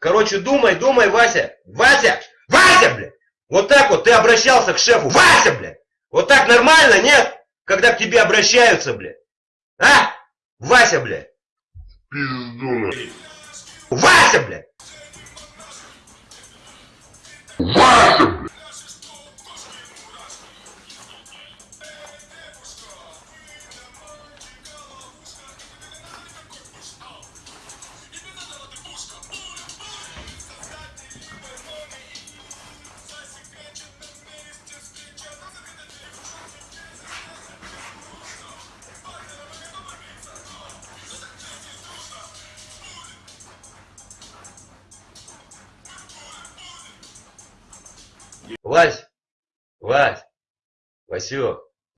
Короче, думай, думай, Вася. Вася! Вася, блядь! Вот так вот ты обращался к шефу. Вася, блядь! Вот так нормально, нет? Когда к тебе обращаются, блядь. А? Вася, блядь. Пиздуна. Вася, блядь! Вася, Вась! Вась! Васек!